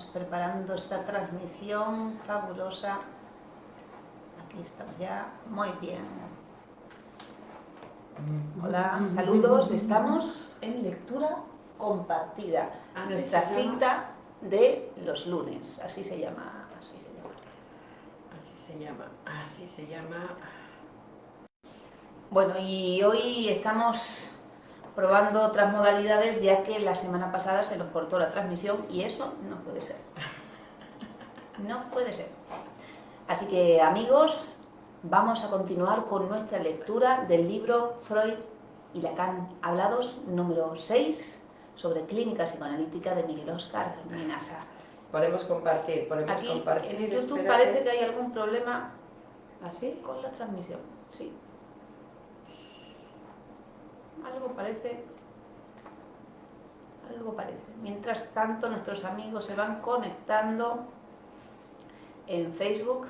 estamos preparando esta transmisión fabulosa. Aquí estamos ya, muy bien. Hola, saludos, estamos en lectura compartida. Nuestra cita de los lunes, así se llama, así se llama. Así se llama, así se llama. Bueno, y hoy estamos probando otras modalidades ya que la semana pasada se nos cortó la transmisión y eso no puede ser. No puede ser. Así que amigos, vamos a continuar con nuestra lectura del libro Freud y Lacan hablados número 6 sobre clínica psicoanalítica de Miguel Oscar Minasa. Podemos compartir, podemos Aquí compartir. en YouTube espérate. parece que hay algún problema ¿Así? con la transmisión, sí. Algo parece, algo parece. Mientras tanto, nuestros amigos se van conectando en Facebook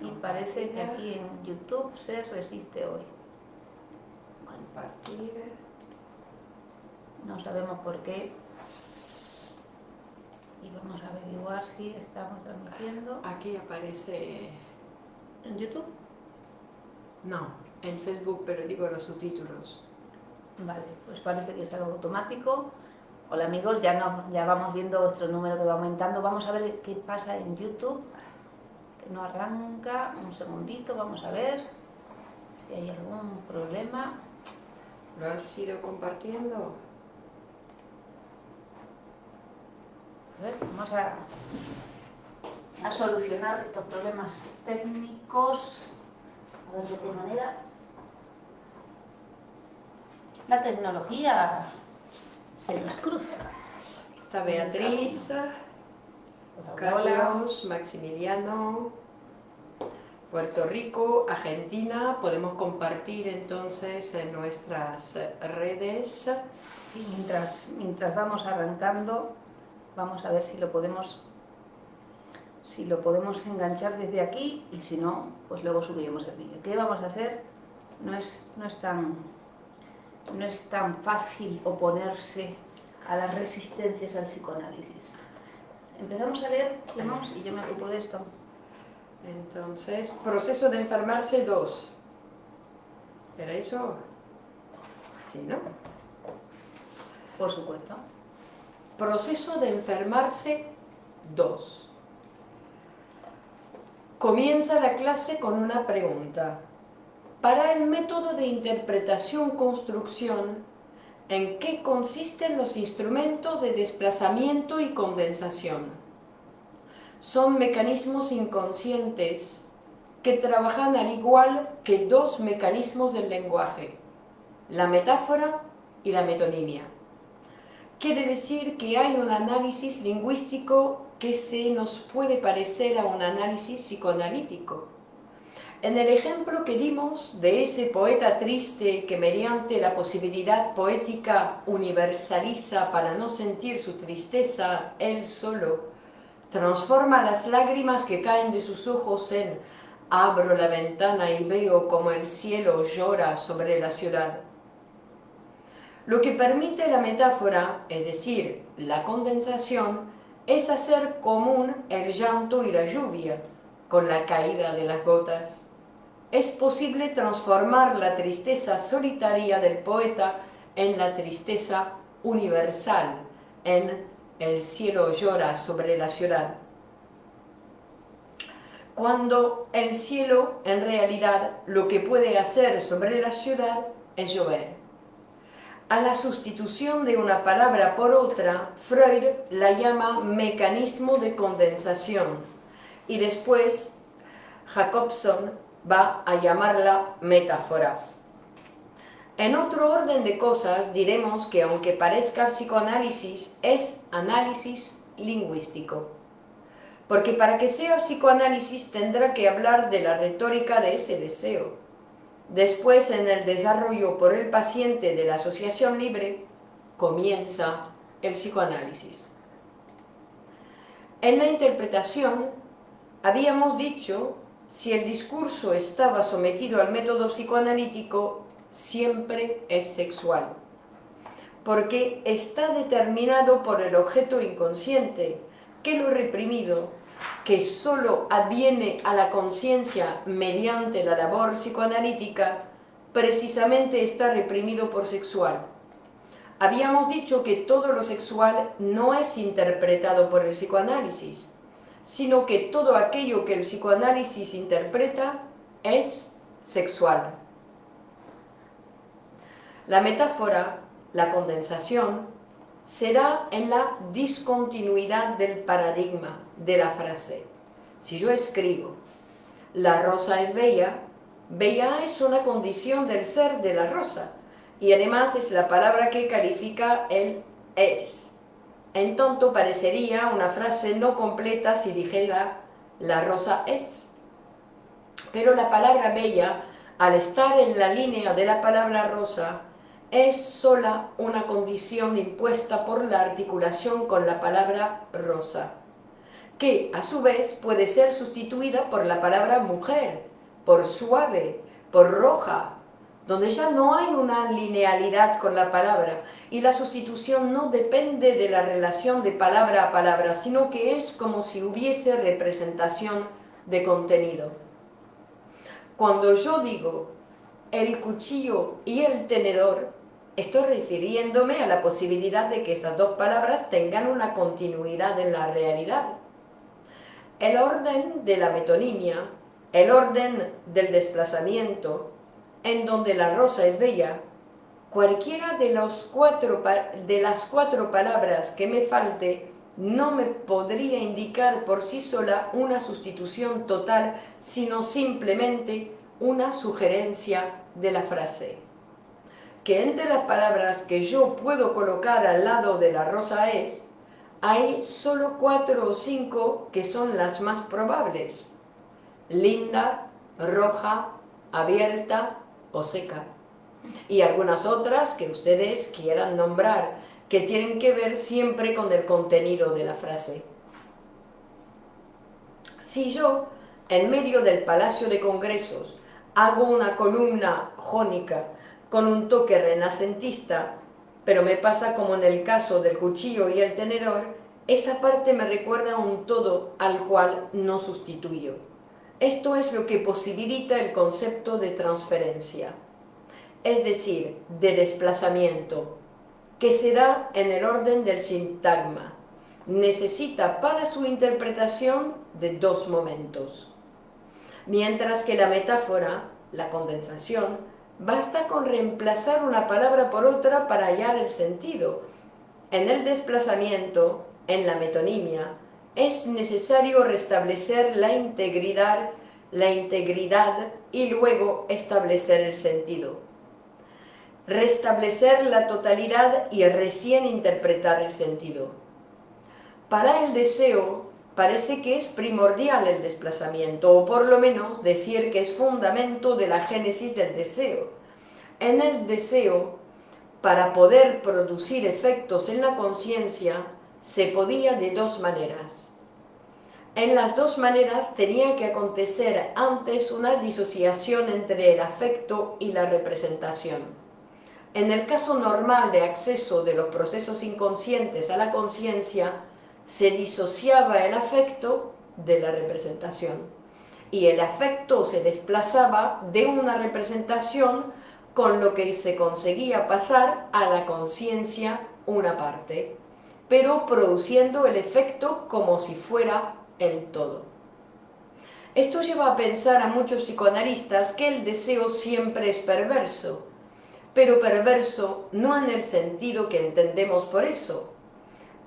y parece que aquí en YouTube se resiste hoy. Compartir. No sabemos por qué. Y vamos a averiguar si estamos transmitiendo Aquí aparece... en YouTube. No, en Facebook, pero digo los subtítulos. Vale, pues parece que es algo automático. Hola amigos, ya, no, ya vamos viendo vuestro número que va aumentando. Vamos a ver qué pasa en YouTube. Que no arranca. Un segundito, vamos a ver si hay algún problema. ¿Lo has ido compartiendo? A ver, vamos a, a solucionar estos problemas técnicos. A ver de qué manera. La tecnología se nos cruza. Está Beatriz. Carlos, Maximiliano, Puerto Rico, Argentina. Podemos compartir entonces en nuestras redes. Sí, mientras, mientras vamos arrancando, vamos a ver si lo podemos si lo podemos enganchar desde aquí y si no, pues luego subiremos el vídeo. ¿Qué vamos a hacer? No es, no es tan no es tan fácil oponerse a las resistencias al psicoanálisis. Empezamos a leer, Clemons, y yo me ocupo de esto. Entonces, proceso de enfermarse 2. ¿Era eso? Sí, ¿no? Por supuesto. Proceso de enfermarse 2. Comienza la clase con una pregunta. Para el método de interpretación-construcción, ¿en qué consisten los instrumentos de desplazamiento y condensación? Son mecanismos inconscientes que trabajan al igual que dos mecanismos del lenguaje, la metáfora y la metonimia. Quiere decir que hay un análisis lingüístico que se nos puede parecer a un análisis psicoanalítico. En el ejemplo que dimos de ese poeta triste que mediante la posibilidad poética universaliza para no sentir su tristeza él solo, transforma las lágrimas que caen de sus ojos en abro la ventana y veo como el cielo llora sobre la ciudad. Lo que permite la metáfora, es decir, la condensación, es hacer común el llanto y la lluvia con la caída de las gotas. Es posible transformar la tristeza solitaria del poeta en la tristeza universal, en el cielo llora sobre la ciudad. Cuando el cielo, en realidad, lo que puede hacer sobre la ciudad es llover. A la sustitución de una palabra por otra, Freud la llama mecanismo de condensación y después Jacobson va a llamarla metáfora. En otro orden de cosas diremos que aunque parezca psicoanálisis, es análisis lingüístico. Porque para que sea psicoanálisis tendrá que hablar de la retórica de ese deseo. Después, en el desarrollo por el paciente de la asociación libre, comienza el psicoanálisis. En la interpretación, habíamos dicho, si el discurso estaba sometido al método psicoanalítico, siempre es sexual, porque está determinado por el objeto inconsciente, que lo reprimido, que solo adviene a la conciencia mediante la labor psicoanalítica, precisamente está reprimido por sexual. Habíamos dicho que todo lo sexual no es interpretado por el psicoanálisis, sino que todo aquello que el psicoanálisis interpreta es sexual. La metáfora, la condensación, será en la discontinuidad del paradigma de la frase. Si yo escribo, la rosa es bella, bella es una condición del ser de la rosa, y además es la palabra que califica el es. En tonto parecería una frase no completa si dijera la rosa es. Pero la palabra bella, al estar en la línea de la palabra rosa, es sola una condición impuesta por la articulación con la palabra rosa, que a su vez puede ser sustituida por la palabra mujer, por suave, por roja, donde ya no hay una linealidad con la palabra y la sustitución no depende de la relación de palabra a palabra, sino que es como si hubiese representación de contenido. Cuando yo digo el cuchillo y el tenedor, Estoy refiriéndome a la posibilidad de que esas dos palabras tengan una continuidad en la realidad. El orden de la metonimia, el orden del desplazamiento, en donde la rosa es bella, cualquiera de, los cuatro, de las cuatro palabras que me falte no me podría indicar por sí sola una sustitución total, sino simplemente una sugerencia de la frase que entre las palabras que yo puedo colocar al lado de la rosa es, hay solo cuatro o cinco que son las más probables. Linda, roja, abierta o seca. Y algunas otras que ustedes quieran nombrar, que tienen que ver siempre con el contenido de la frase. Si yo, en medio del Palacio de Congresos, hago una columna jónica con un toque renacentista, pero me pasa como en el caso del cuchillo y el tenedor, esa parte me recuerda un todo al cual no sustituyo. Esto es lo que posibilita el concepto de transferencia, es decir, de desplazamiento, que se da en el orden del sintagma. Necesita para su interpretación de dos momentos. Mientras que la metáfora, la condensación, Basta con reemplazar una palabra por otra para hallar el sentido. En el desplazamiento, en la metonimia, es necesario restablecer la integridad, la integridad y luego establecer el sentido. Restablecer la totalidad y recién interpretar el sentido. Para el deseo, parece que es primordial el desplazamiento, o por lo menos decir que es fundamento de la génesis del deseo. En el deseo, para poder producir efectos en la conciencia, se podía de dos maneras. En las dos maneras tenía que acontecer antes una disociación entre el afecto y la representación. En el caso normal de acceso de los procesos inconscientes a la conciencia, se disociaba el afecto de la representación y el afecto se desplazaba de una representación con lo que se conseguía pasar a la conciencia una parte, pero produciendo el efecto como si fuera el todo. Esto lleva a pensar a muchos psicoanalistas que el deseo siempre es perverso, pero perverso no en el sentido que entendemos por eso,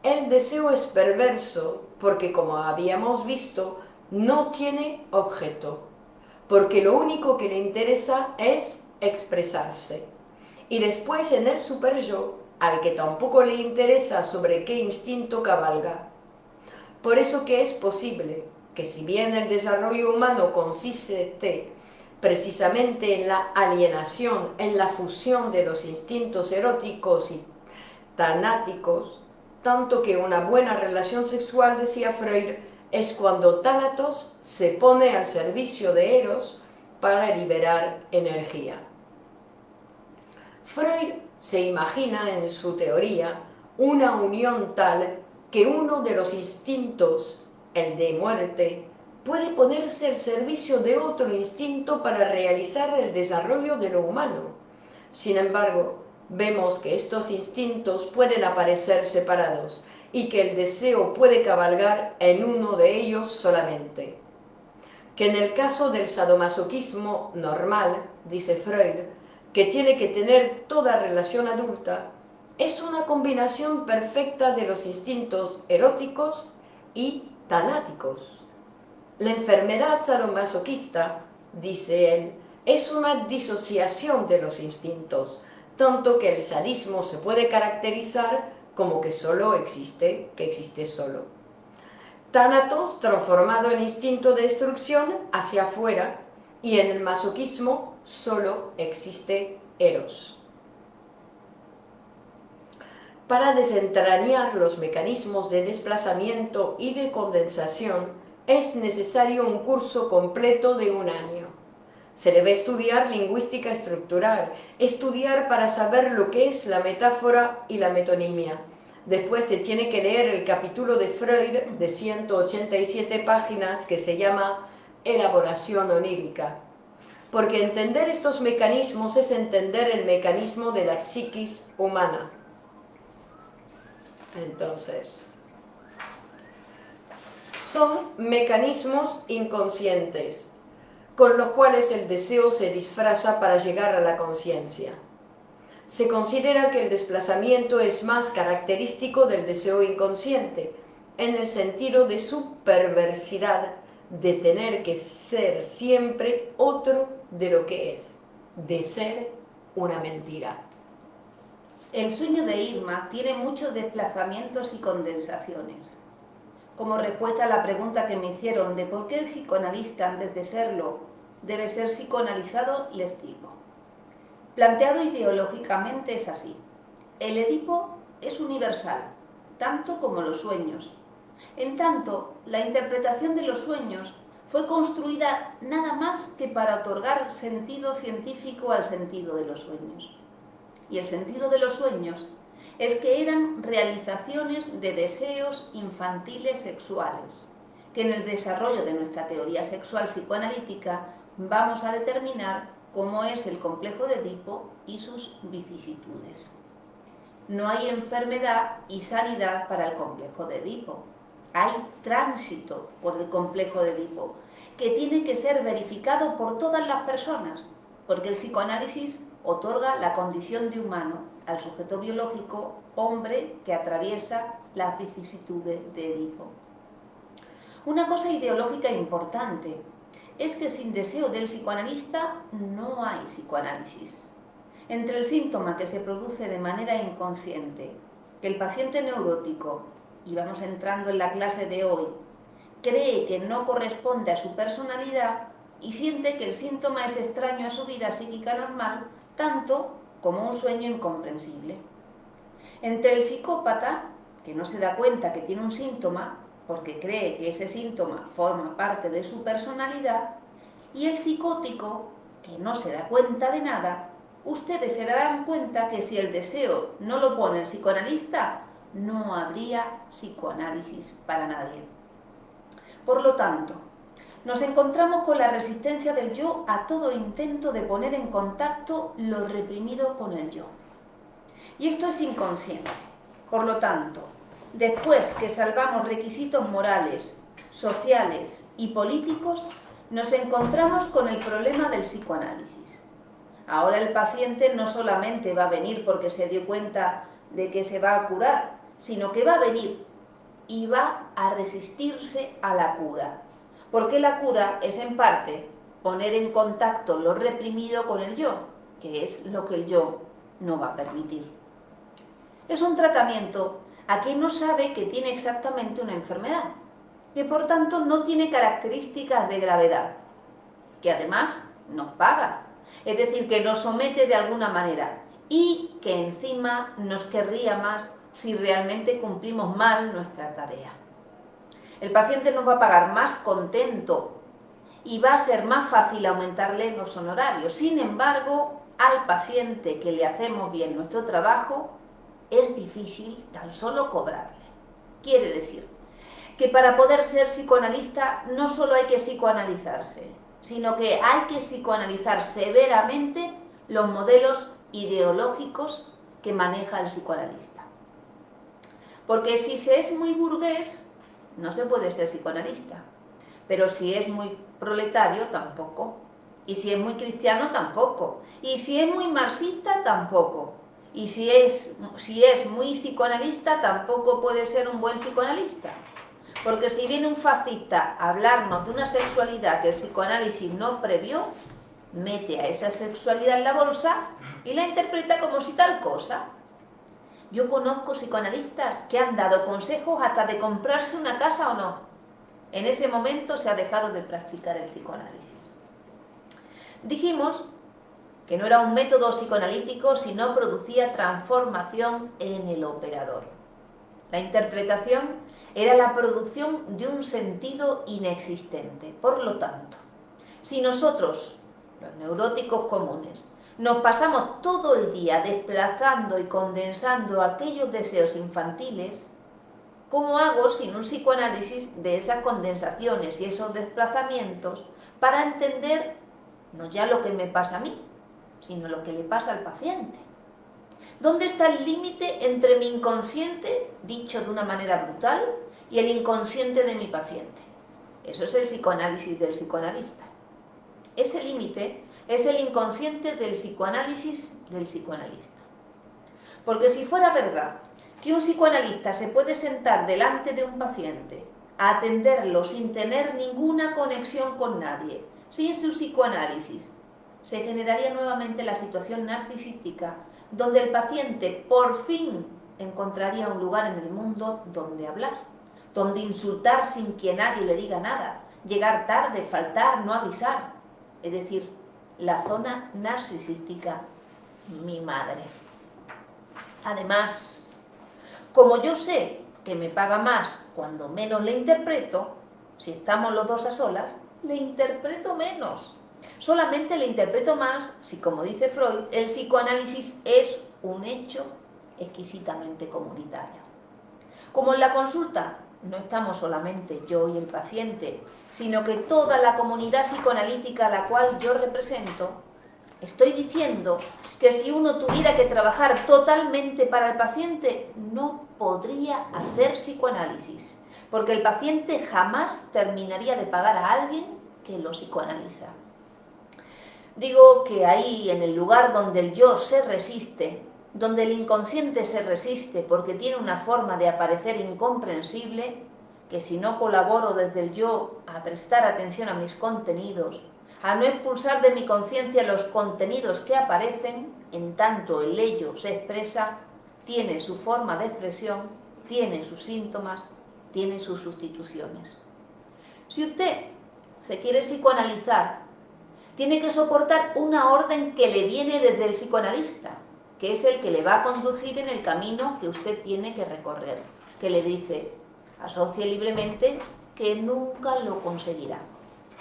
el deseo es perverso porque, como habíamos visto, no tiene objeto, porque lo único que le interesa es expresarse. Y después en el super-yo, al que tampoco le interesa sobre qué instinto cabalga. Por eso que es posible que si bien el desarrollo humano consiste precisamente en la alienación, en la fusión de los instintos eróticos y tanáticos, tanto que una buena relación sexual, decía Freud, es cuando Tánatos se pone al servicio de Eros para liberar energía. Freud se imagina en su teoría una unión tal que uno de los instintos, el de muerte, puede ponerse al servicio de otro instinto para realizar el desarrollo de lo humano. Sin embargo, vemos que estos instintos pueden aparecer separados y que el deseo puede cabalgar en uno de ellos solamente. Que en el caso del sadomasoquismo normal, dice Freud, que tiene que tener toda relación adulta, es una combinación perfecta de los instintos eróticos y tanáticos. La enfermedad sadomasoquista, dice él, es una disociación de los instintos, tanto que el sadismo se puede caracterizar como que solo existe, que existe solo. Tánatos transformado en instinto de destrucción hacia afuera y en el masoquismo solo existe eros. Para desentrañar los mecanismos de desplazamiento y de condensación es necesario un curso completo de un año. Se debe estudiar lingüística estructural, estudiar para saber lo que es la metáfora y la metonimia. Después se tiene que leer el capítulo de Freud de 187 páginas que se llama Elaboración onírica. Porque entender estos mecanismos es entender el mecanismo de la psiquis humana. Entonces, son mecanismos inconscientes con los cuales el deseo se disfraza para llegar a la conciencia. Se considera que el desplazamiento es más característico del deseo inconsciente, en el sentido de su perversidad de tener que ser siempre otro de lo que es, de ser una mentira. El sueño de Irma tiene muchos desplazamientos y condensaciones como respuesta a la pregunta que me hicieron de por qué el psicoanalista, antes de serlo, debe ser psicoanalizado, les digo. Planteado ideológicamente es así. El Edipo es universal, tanto como los sueños. En tanto, la interpretación de los sueños fue construida nada más que para otorgar sentido científico al sentido de los sueños. Y el sentido de los sueños es que eran realizaciones de deseos infantiles sexuales, que en el desarrollo de nuestra teoría sexual psicoanalítica vamos a determinar cómo es el complejo de Edipo y sus vicisitudes. No hay enfermedad y sanidad para el complejo de Edipo. Hay tránsito por el complejo de Edipo, que tiene que ser verificado por todas las personas, porque el psicoanálisis otorga la condición de humano al sujeto biológico hombre que atraviesa las vicisitudes de Edipo. Una cosa ideológica importante es que sin deseo del psicoanalista no hay psicoanálisis. Entre el síntoma que se produce de manera inconsciente, que el paciente neurótico, y vamos entrando en la clase de hoy, cree que no corresponde a su personalidad y siente que el síntoma es extraño a su vida psíquica normal, tanto como un sueño incomprensible. Entre el psicópata, que no se da cuenta que tiene un síntoma, porque cree que ese síntoma forma parte de su personalidad, y el psicótico, que no se da cuenta de nada, ustedes se darán cuenta que si el deseo no lo pone el psicoanalista, no habría psicoanálisis para nadie. Por lo tanto, nos encontramos con la resistencia del yo a todo intento de poner en contacto lo reprimido con el yo. Y esto es inconsciente. Por lo tanto, después que salvamos requisitos morales, sociales y políticos, nos encontramos con el problema del psicoanálisis. Ahora el paciente no solamente va a venir porque se dio cuenta de que se va a curar, sino que va a venir y va a resistirse a la cura, porque la cura es en parte poner en contacto lo reprimido con el yo, que es lo que el yo no va a permitir. Es un tratamiento a quien no sabe que tiene exactamente una enfermedad, que por tanto no tiene características de gravedad, que además nos paga, es decir, que nos somete de alguna manera y que encima nos querría más si realmente cumplimos mal nuestra tarea. El paciente nos va a pagar más contento y va a ser más fácil aumentarle los honorarios. Sin embargo, al paciente que le hacemos bien nuestro trabajo, es difícil tan solo cobrarle. Quiere decir que para poder ser psicoanalista no solo hay que psicoanalizarse, sino que hay que psicoanalizar severamente los modelos ideológicos que maneja el psicoanalista. Porque si se es muy burgués, no se puede ser psicoanalista. Pero si es muy proletario, tampoco. Y si es muy cristiano, tampoco. Y si es muy marxista, tampoco. Y si es, si es muy psicoanalista, tampoco puede ser un buen psicoanalista. Porque si viene un fascista a hablarnos de una sexualidad que el psicoanálisis no previó, mete a esa sexualidad en la bolsa y la interpreta como si tal cosa. Yo conozco psicoanalistas que han dado consejos hasta de comprarse una casa o no. En ese momento se ha dejado de practicar el psicoanálisis. Dijimos que no era un método psicoanalítico, sino producía transformación en el operador. La interpretación era la producción de un sentido inexistente. Por lo tanto, si nosotros, los neuróticos comunes, nos pasamos todo el día desplazando y condensando aquellos deseos infantiles, ¿cómo hago sin un psicoanálisis de esas condensaciones y esos desplazamientos para entender no ya lo que me pasa a mí, sino lo que le pasa al paciente? ¿Dónde está el límite entre mi inconsciente, dicho de una manera brutal, y el inconsciente de mi paciente? Eso es el psicoanálisis del psicoanalista. Ese límite es el inconsciente del psicoanálisis del psicoanalista. Porque si fuera verdad que un psicoanalista se puede sentar delante de un paciente a atenderlo sin tener ninguna conexión con nadie, sin su psicoanálisis, se generaría nuevamente la situación narcisística donde el paciente por fin encontraría un lugar en el mundo donde hablar, donde insultar sin que nadie le diga nada, llegar tarde, faltar, no avisar, es decir, la zona narcisística, mi madre. Además, como yo sé que me paga más cuando menos le interpreto, si estamos los dos a solas, le interpreto menos. Solamente le interpreto más si, como dice Freud, el psicoanálisis es un hecho exquisitamente comunitario. Como en la consulta no estamos solamente yo y el paciente, sino que toda la comunidad psicoanalítica a la cual yo represento, estoy diciendo que si uno tuviera que trabajar totalmente para el paciente, no podría hacer psicoanálisis, porque el paciente jamás terminaría de pagar a alguien que lo psicoanaliza. Digo que ahí, en el lugar donde el yo se resiste, donde el inconsciente se resiste porque tiene una forma de aparecer incomprensible, que si no colaboro desde el yo a prestar atención a mis contenidos, a no expulsar de mi conciencia los contenidos que aparecen, en tanto el ello se expresa, tiene su forma de expresión, tiene sus síntomas, tiene sus sustituciones. Si usted se quiere psicoanalizar, tiene que soportar una orden que le viene desde el psicoanalista, que es el que le va a conducir en el camino que usted tiene que recorrer, que le dice, asocie libremente, que nunca lo conseguirá.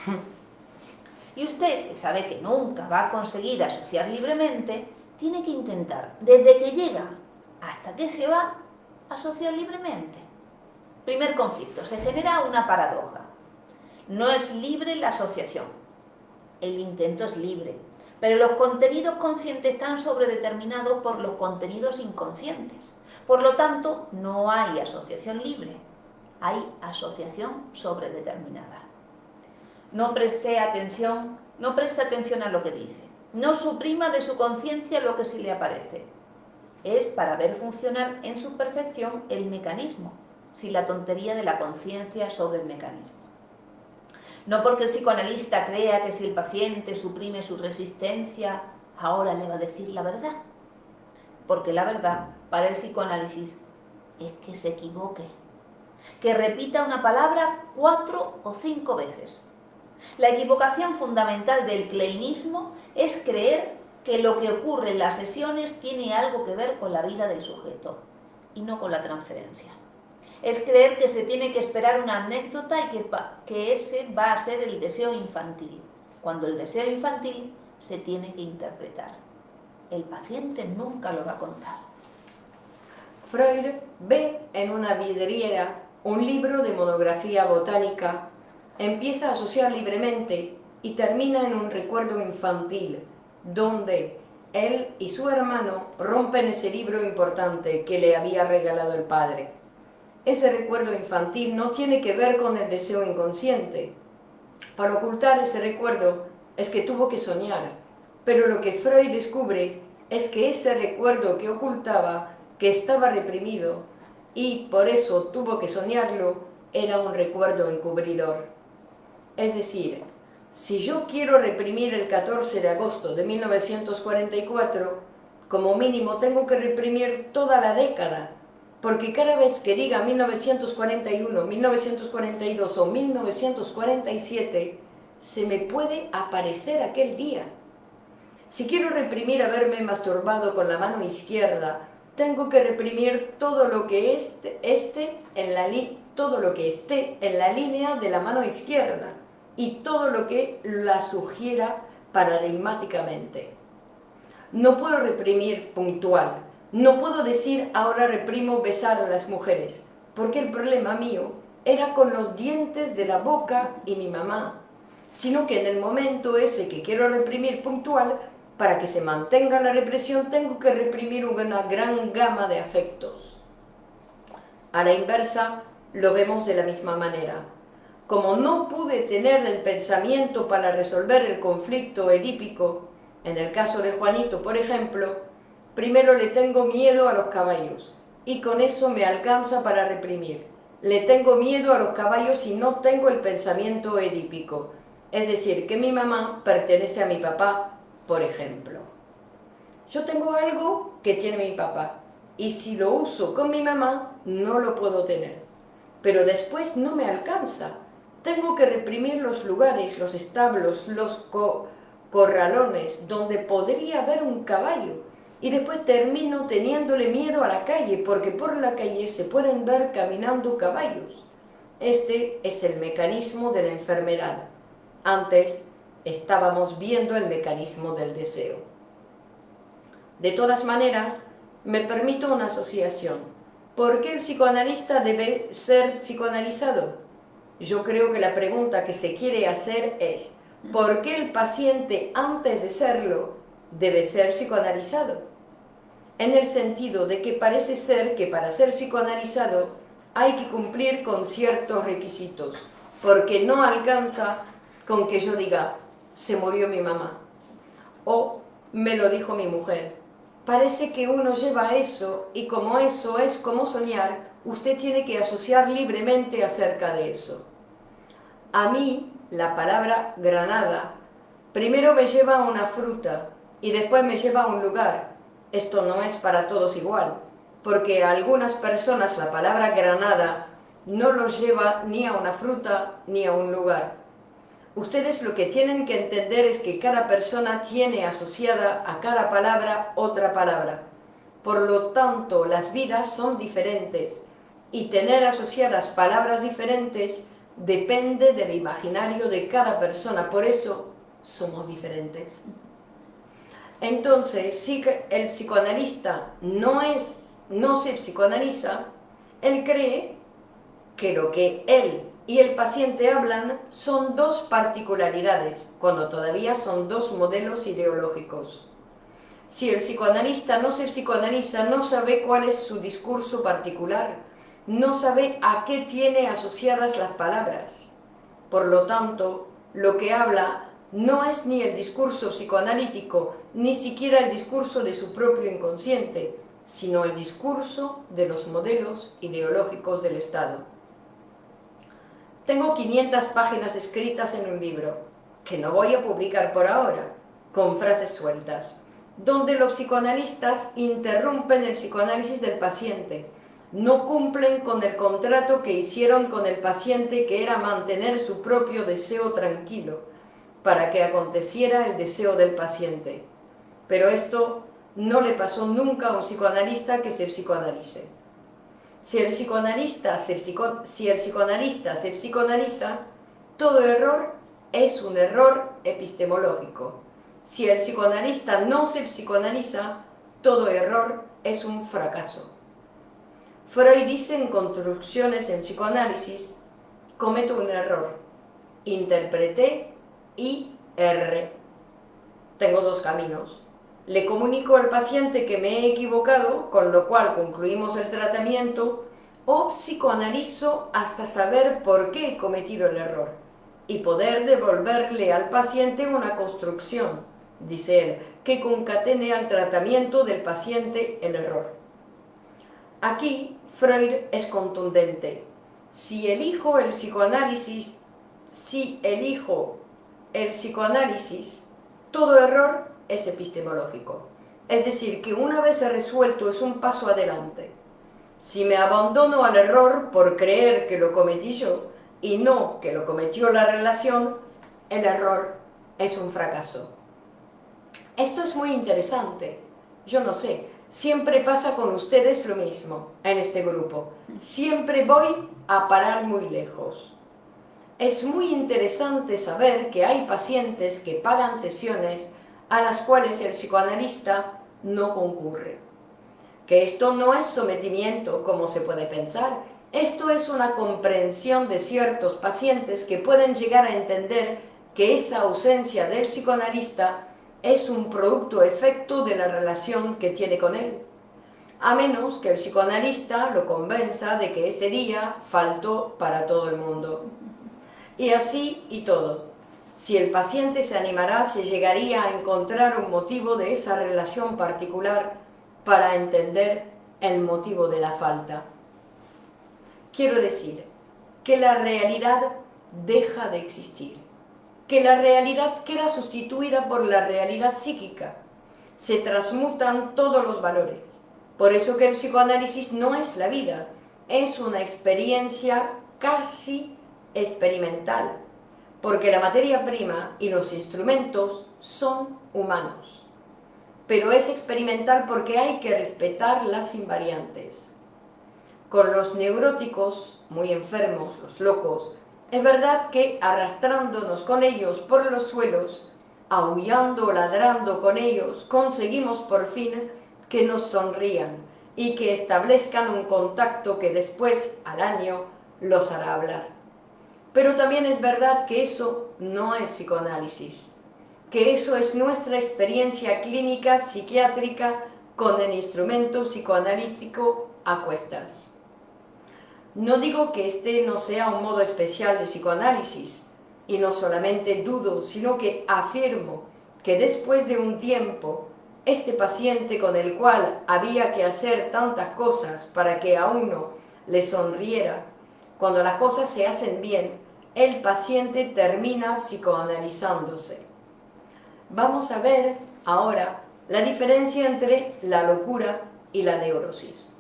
Y usted, que sabe que nunca va a conseguir asociar libremente, tiene que intentar, desde que llega hasta que se va, asociar libremente. Primer conflicto, se genera una paradoja. No es libre la asociación, el intento es libre, pero los contenidos conscientes están sobredeterminados por los contenidos inconscientes. Por lo tanto, no hay asociación libre, hay asociación sobredeterminada. No preste atención, no preste atención a lo que dice. No suprima de su conciencia lo que se le aparece. Es para ver funcionar en su perfección el mecanismo, sin la tontería de la conciencia sobre el mecanismo. No porque el psicoanalista crea que si el paciente suprime su resistencia, ahora le va a decir la verdad. Porque la verdad para el psicoanálisis es que se equivoque, que repita una palabra cuatro o cinco veces. La equivocación fundamental del kleinismo es creer que lo que ocurre en las sesiones tiene algo que ver con la vida del sujeto y no con la transferencia es creer que se tiene que esperar una anécdota y que, ese va a ser el deseo infantil, cuando el deseo infantil se tiene que interpretar. El paciente nunca lo va a contar. Freud ve en una vidriera un libro de monografía botánica, empieza a asociar libremente y termina en un recuerdo infantil, donde él y su hermano rompen ese libro importante que le había regalado el padre. Ese recuerdo infantil no tiene que ver con el deseo inconsciente. Para ocultar ese recuerdo es que tuvo que soñar, pero lo que Freud descubre es que ese recuerdo que ocultaba, que estaba reprimido, y por eso tuvo que soñarlo, era un recuerdo encubridor. Es decir, si yo quiero reprimir el 14 de agosto de 1944, como mínimo tengo que reprimir toda la década, porque cada vez que diga 1941, 1942 o 1947, se me puede aparecer aquel día. Si quiero reprimir haberme masturbado con la mano izquierda, tengo que reprimir todo lo que esté, en la todo lo que esté en la línea de la mano izquierda y todo lo que la sugiera paradigmáticamente. No puedo reprimir puntual, no puedo decir ahora reprimo besar a las mujeres, porque el problema mío era con los dientes de la boca y mi mamá, sino que en el momento ese que quiero reprimir puntual, para que se mantenga la represión tengo que reprimir una gran gama de afectos. A la inversa, lo vemos de la misma manera. Como no pude tener el pensamiento para resolver el conflicto edípico, en el caso de Juanito, por ejemplo, primero le tengo miedo a los caballos, y con eso me alcanza para reprimir. Le tengo miedo a los caballos y no tengo el pensamiento edípico, es decir, que mi mamá pertenece a mi papá por ejemplo. Yo tengo algo que tiene mi papá y si lo uso con mi mamá no lo puedo tener. Pero después no me alcanza. Tengo que reprimir los lugares, los establos, los corralones donde podría haber un caballo y después termino teniéndole miedo a la calle porque por la calle se pueden ver caminando caballos. Este es el mecanismo de la enfermedad. Antes estábamos viendo el mecanismo del deseo. De todas maneras, me permito una asociación. ¿Por qué el psicoanalista debe ser psicoanalizado? Yo creo que la pregunta que se quiere hacer es, ¿por qué el paciente antes de serlo debe ser psicoanalizado? En el sentido de que parece ser que para ser psicoanalizado hay que cumplir con ciertos requisitos, porque no alcanza con que yo diga, se murió mi mamá. O me lo dijo mi mujer. Parece que uno lleva eso y como eso es como soñar, usted tiene que asociar libremente acerca de eso. A mí, la palabra granada, primero me lleva a una fruta y después me lleva a un lugar. Esto no es para todos igual, porque a algunas personas la palabra granada no los lleva ni a una fruta ni a un lugar. Ustedes lo que tienen que entender es que cada persona tiene asociada a cada palabra otra palabra. Por lo tanto, las vidas son diferentes y tener asociadas palabras diferentes depende del imaginario de cada persona. Por eso somos diferentes. Entonces, si el psicoanalista no, es, no se psicoanaliza, él cree que lo que él y el paciente hablan son dos particularidades, cuando todavía son dos modelos ideológicos. Si el psicoanalista no se psicoanaliza, no sabe cuál es su discurso particular, no sabe a qué tiene asociadas las palabras. Por lo tanto, lo que habla no es ni el discurso psicoanalítico, ni siquiera el discurso de su propio inconsciente, sino el discurso de los modelos ideológicos del Estado. Tengo 500 páginas escritas en un libro, que no voy a publicar por ahora, con frases sueltas, donde los psicoanalistas interrumpen el psicoanálisis del paciente, no cumplen con el contrato que hicieron con el paciente que era mantener su propio deseo tranquilo, para que aconteciera el deseo del paciente. Pero esto no le pasó nunca a un psicoanalista que se psicoanalice. Si el psicoanalista se, si el psicoanalista se psicoanaliza, todo error es un error epistemológico. Si el psicoanalista no se psicoanaliza, todo error es un fracaso. Freud dice en Construcciones en Psicoanálisis, cometo un error, interpreté y erré. Tengo dos caminos. Le comunico al paciente que me he equivocado, con lo cual concluimos el tratamiento, o psicoanalizo hasta saber por qué he cometido el error y poder devolverle al paciente una construcción, dice él, que concatene al tratamiento del paciente el error. Aquí Freud es contundente. Si elijo el psicoanálisis, si elijo el psicoanálisis, todo error es epistemológico. Es decir, que una vez resuelto es un paso adelante. Si me abandono al error por creer que lo cometí yo y no que lo cometió la relación, el error es un fracaso. Esto es muy interesante. Yo no sé, siempre pasa con ustedes lo mismo en este grupo. Siempre voy a parar muy lejos. Es muy interesante saber que hay pacientes que pagan sesiones a las cuales el psicoanalista no concurre. Que esto no es sometimiento como se puede pensar, esto es una comprensión de ciertos pacientes que pueden llegar a entender que esa ausencia del psicoanalista es un producto efecto de la relación que tiene con él, a menos que el psicoanalista lo convenza de que ese día faltó para todo el mundo. Y así y todo. Si el paciente se animará, se llegaría a encontrar un motivo de esa relación particular para entender el motivo de la falta. Quiero decir que la realidad deja de existir, que la realidad queda sustituida por la realidad psíquica. Se transmutan todos los valores. Por eso que el psicoanálisis no es la vida, es una experiencia casi experimental, porque la materia prima y los instrumentos son humanos. Pero es experimental porque hay que respetar las invariantes. Con los neuróticos, muy enfermos, los locos, es verdad que arrastrándonos con ellos por los suelos, aullando, ladrando con ellos, conseguimos por fin que nos sonrían y que establezcan un contacto que después, al año, los hará hablar. Pero también es verdad que eso no es psicoanálisis, que eso es nuestra experiencia clínica psiquiátrica con el instrumento psicoanalítico a cuestas. No digo que este no sea un modo especial de psicoanálisis, y no solamente dudo, sino que afirmo que después de un tiempo, este paciente con el cual había que hacer tantas cosas para que a uno le sonriera, cuando las cosas se hacen bien, el paciente termina psicoanalizándose. Vamos a ver ahora la diferencia entre la locura y la neurosis.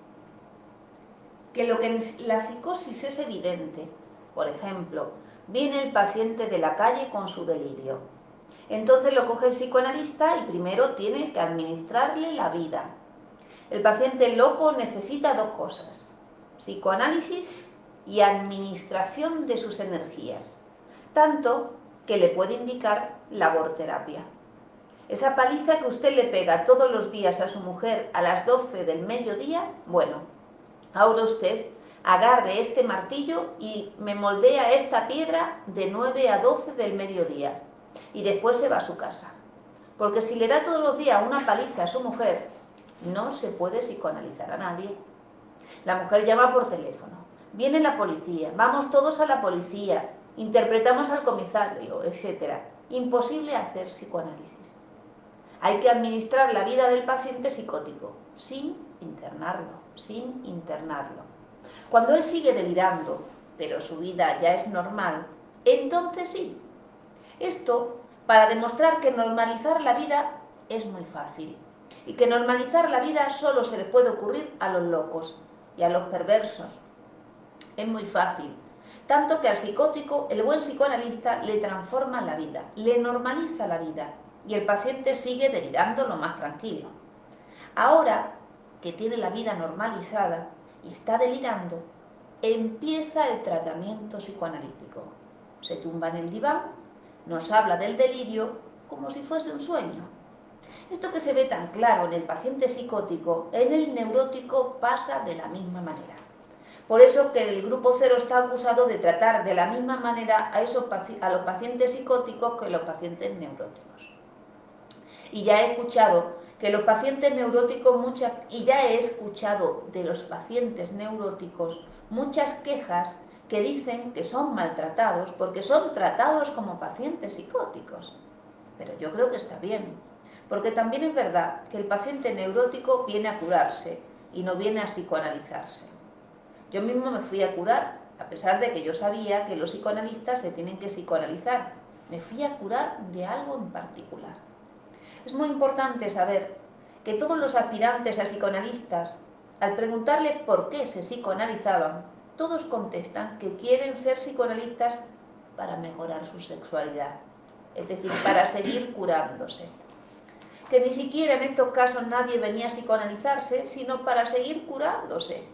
Que lo que la psicosis es evidente, por ejemplo, viene el paciente de la calle con su delirio. Entonces lo coge el psicoanalista y primero tiene que administrarle la vida. El paciente loco necesita dos cosas, psicoanálisis y administración de sus energías, tanto que le puede indicar laborterapia. Esa paliza que usted le pega todos los días a su mujer a las 12 del mediodía, bueno, ahora usted agarre este martillo y me moldea esta piedra de 9 a 12 del mediodía y después se va a su casa. Porque si le da todos los días una paliza a su mujer, no se puede psicoanalizar a nadie. La mujer llama por teléfono, Viene la policía, vamos todos a la policía, interpretamos al comisario, etc. Imposible hacer psicoanálisis. Hay que administrar la vida del paciente psicótico, sin internarlo, sin internarlo. Cuando él sigue delirando, pero su vida ya es normal, entonces sí. Esto para demostrar que normalizar la vida es muy fácil y que normalizar la vida solo se le puede ocurrir a los locos y a los perversos es muy fácil. Tanto que al psicótico, el buen psicoanalista le transforma la vida, le normaliza la vida y el paciente sigue delirando lo más tranquilo. Ahora que tiene la vida normalizada y está delirando, empieza el tratamiento psicoanalítico. Se tumba en el diván, nos habla del delirio como si fuese un sueño. Esto que se ve tan claro en el paciente psicótico, en el neurótico pasa de la misma manera. Por eso que el grupo cero está acusado de tratar de la misma manera a, esos, a los pacientes psicóticos que los pacientes neuróticos. Y ya he escuchado que los pacientes neuróticos muchas y ya he escuchado de los pacientes neuróticos muchas quejas que dicen que son maltratados porque son tratados como pacientes psicóticos. Pero yo creo que está bien, porque también es verdad que el paciente neurótico viene a curarse y no viene a psicoanalizarse. Yo mismo me fui a curar, a pesar de que yo sabía que los psicoanalistas se tienen que psicoanalizar. Me fui a curar de algo en particular. Es muy importante saber que todos los aspirantes a psicoanalistas, al preguntarle por qué se psicoanalizaban, todos contestan que quieren ser psicoanalistas para mejorar su sexualidad, es decir, para seguir curándose. Que ni siquiera en estos casos nadie venía a psicoanalizarse, sino para seguir curándose.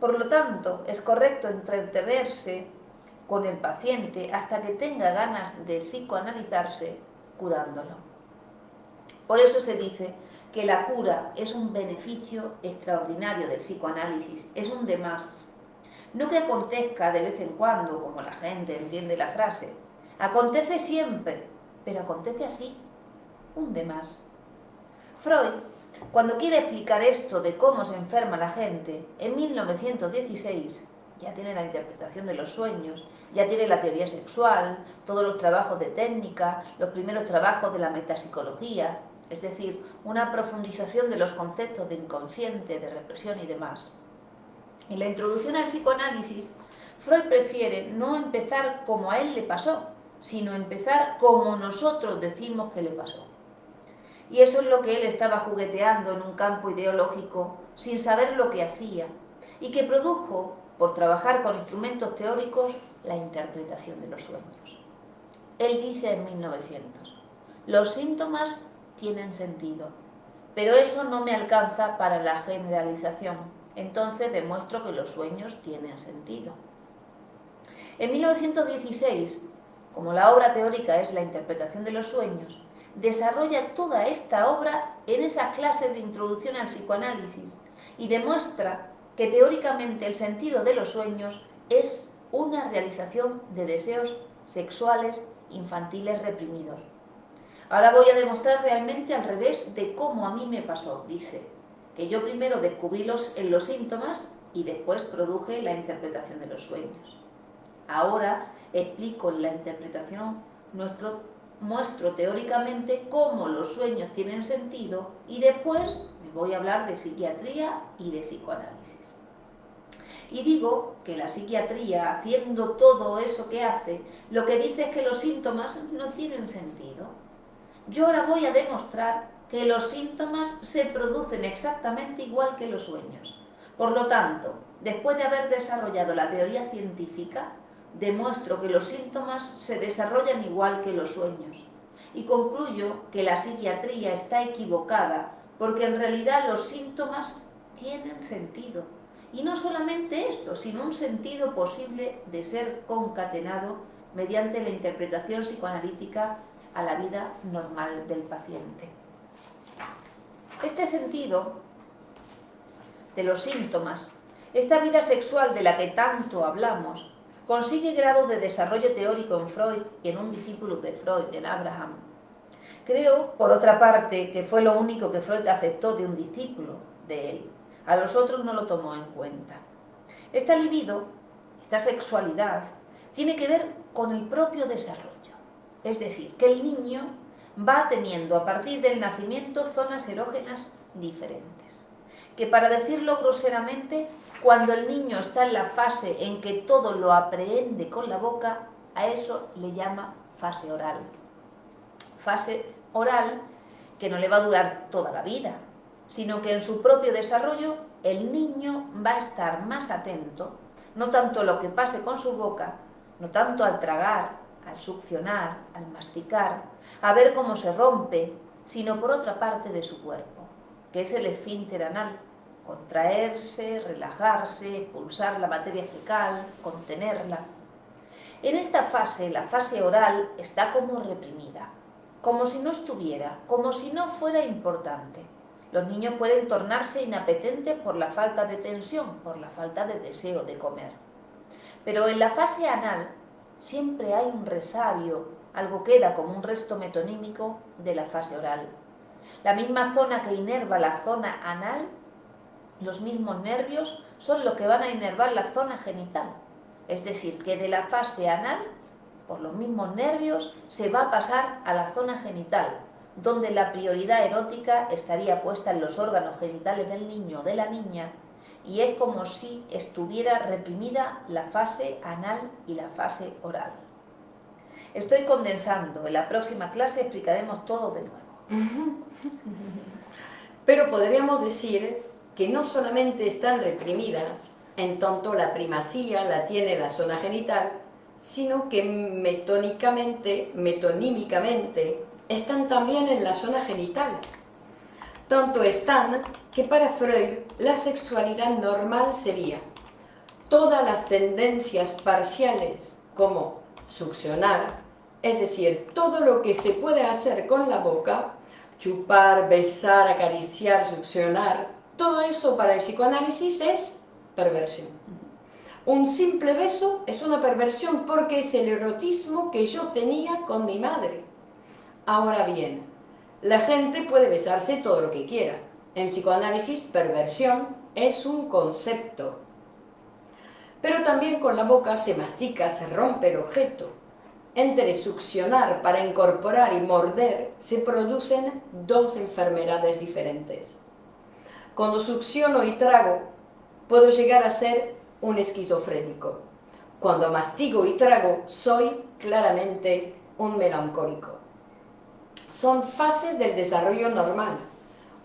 Por lo tanto, es correcto entretenerse con el paciente hasta que tenga ganas de psicoanalizarse curándolo. Por eso se dice que la cura es un beneficio extraordinario del psicoanálisis, es un de más. No que acontezca de vez en cuando, como la gente entiende la frase. Acontece siempre, pero acontece así, un de más. Freud, cuando quiere explicar esto de cómo se enferma la gente, en 1916 ya tiene la interpretación de los sueños, ya tiene la teoría sexual, todos los trabajos de técnica, los primeros trabajos de la metapsicología, es decir, una profundización de los conceptos de inconsciente, de represión y demás. En la introducción al psicoanálisis, Freud prefiere no empezar como a él le pasó, sino empezar como nosotros decimos que le pasó. Y eso es lo que él estaba jugueteando en un campo ideológico sin saber lo que hacía y que produjo, por trabajar con instrumentos teóricos, la interpretación de los sueños. Él dice en 1900, los síntomas tienen sentido. Pero eso no me alcanza para la generalización. Entonces demuestro que los sueños tienen sentido. En 1916, como la obra teórica es la interpretación de los sueños, desarrolla toda esta obra en esa clase de introducción al psicoanálisis y demuestra que teóricamente el sentido de los sueños es una realización de deseos sexuales infantiles reprimidos. Ahora voy a demostrar realmente al revés de cómo a mí me pasó, dice, que yo primero descubrí los, en los síntomas y después produje la interpretación de los sueños. Ahora explico en la interpretación, nuestro, muestro teóricamente cómo los sueños tienen sentido y después me voy a hablar de psiquiatría y de psicoanálisis. Y digo que la psiquiatría, haciendo todo eso que hace, lo que dice es que los síntomas no tienen sentido yo ahora voy a demostrar que los síntomas se producen exactamente igual que los sueños. Por lo tanto, después de haber desarrollado la teoría científica, demuestro que los síntomas se desarrollan igual que los sueños. Y concluyo que la psiquiatría está equivocada porque en realidad los síntomas tienen sentido. Y no solamente esto, sino un sentido posible de ser concatenado mediante la interpretación psicoanalítica a la vida normal del paciente. Este sentido de los síntomas, esta vida sexual de la que tanto hablamos, consigue grado de desarrollo teórico en Freud y en un discípulo de Freud, en Abraham. Creo, por otra parte, que fue lo único que Freud aceptó de un discípulo de él. A los otros no lo tomó en cuenta. Esta libido, esta sexualidad, tiene que ver con el propio desarrollo. Es decir, que el niño va teniendo a partir del nacimiento zonas erógenas diferentes. Que para decirlo groseramente, cuando el niño está en la fase en que todo lo aprehende con la boca, a eso le llama fase oral. Fase oral que no le va a durar toda la vida, sino que en su propio desarrollo el niño va a estar más atento, no tanto a lo que pase con su boca, no tanto al tragar, al succionar, al masticar, a ver cómo se rompe, sino por otra parte de su cuerpo, que es el esfínter anal, contraerse, relajarse, pulsar la materia fecal, contenerla. En esta fase, la fase oral, está como reprimida, como si no estuviera, como si no fuera importante. Los niños pueden tornarse inapetentes por la falta de tensión, por la falta de deseo de comer. Pero en la fase anal siempre hay un resabio, algo queda como un resto metonímico de la fase oral. La misma zona que inerva la zona anal, los mismos nervios son los que van a inervar la zona genital. Es decir, que de la fase anal, por los mismos nervios, se va a pasar a la zona genital, donde la prioridad erótica estaría puesta en los órganos genitales del niño o de la niña, y es como si estuviera reprimida la fase anal y la fase oral. Estoy condensando, en la próxima clase explicaremos todo de nuevo. Pero podríamos decir que no solamente están reprimidas, en tanto la primacía la tiene la zona genital, sino que metónicamente, metonímicamente, están también en la zona genital. Tanto están que para Freud la sexualidad normal sería todas las tendencias parciales como succionar, es decir, todo lo que se puede hacer con la boca, chupar, besar, acariciar, succionar, todo eso para el psicoanálisis es perversión. Un simple beso es una perversión porque es el erotismo que yo tenía con mi madre. Ahora bien, la gente puede besarse todo lo que quiera. En psicoanálisis, perversión es un concepto. Pero también con la boca se mastica, se rompe el objeto. Entre succionar para incorporar y morder se producen dos enfermedades diferentes. Cuando succiono y trago, puedo llegar a ser un esquizofrénico. Cuando mastigo y trago, soy claramente un melancólico son fases del desarrollo normal.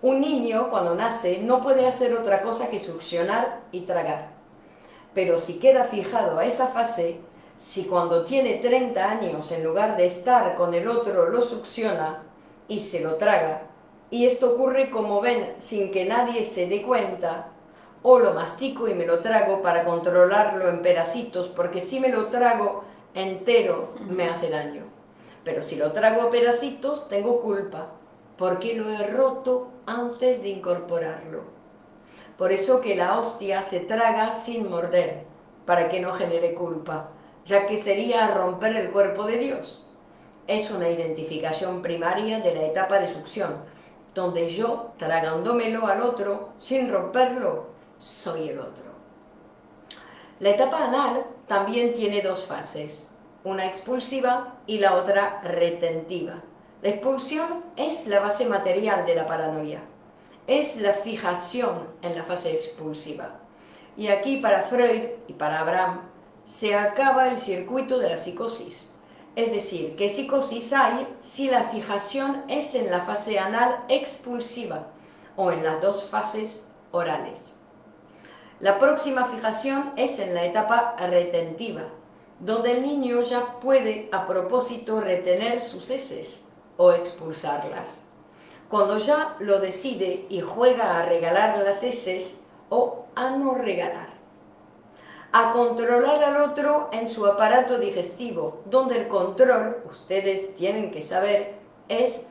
Un niño cuando nace no puede hacer otra cosa que succionar y tragar. Pero si queda fijado a esa fase, si cuando tiene 30 años en lugar de estar con el otro lo succiona y se lo traga, y esto ocurre como ven sin que nadie se dé cuenta, o lo mastico y me lo trago para controlarlo en pedacitos, porque si me lo trago entero me hace daño. Pero si lo trago a pedacitos, tengo culpa, porque lo he roto antes de incorporarlo. Por eso que la hostia se traga sin morder, para que no genere culpa, ya que sería romper el cuerpo de Dios. Es una identificación primaria de la etapa de succión, donde yo, tragándomelo al otro, sin romperlo, soy el otro. La etapa anal también tiene dos fases una expulsiva y la otra retentiva. La expulsión es la base material de la paranoia, es la fijación en la fase expulsiva. Y aquí para Freud y para Abraham se acaba el circuito de la psicosis. Es decir, ¿qué psicosis hay si la fijación es en la fase anal expulsiva o en las dos fases orales. La próxima fijación es en la etapa retentiva, donde el niño ya puede a propósito retener sus heces o expulsarlas. Cuando ya lo decide y juega a regalar las heces o a no regalar. A controlar al otro en su aparato digestivo, donde el control, ustedes tienen que saber, es